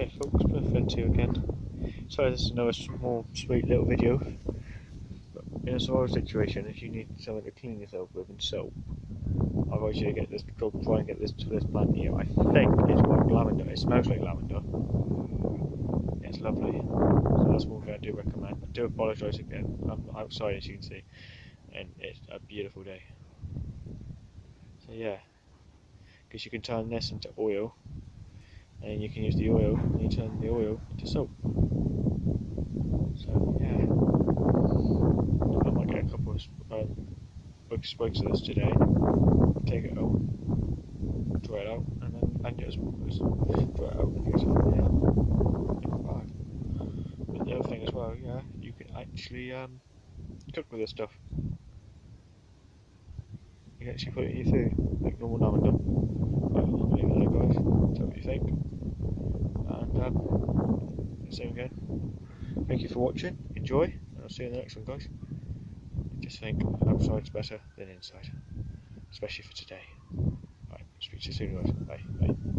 Hey folks, Perfect here again. Sorry this is another small sweet little video. In a of situation, if you need something to clean yourself with and soap, advise you get this go try and get this to this plant here. I think it's like lavender. It smells like lavender. It's lovely. So that's one thing I do recommend. I do apologise again. I'm outside as you can see. And it's a beautiful day. So yeah. Because you can turn this into oil and you can use the oil and you turn the oil into soap. So yeah, I might get a couple of um, big of this today, take it out, dry it out, and then and just, dry it out and use it yeah. But the other thing as well, yeah, you can actually um, cook with this stuff. You can actually put it in your food, like normal lavender. But I'll leave it there guys, tell me what you think and um, same again. Thank you for watching. Enjoy, and I'll see you in the next one, guys. Just think outside's better than inside, especially for today. Right, speak to you soon, guys. Bye. Bye.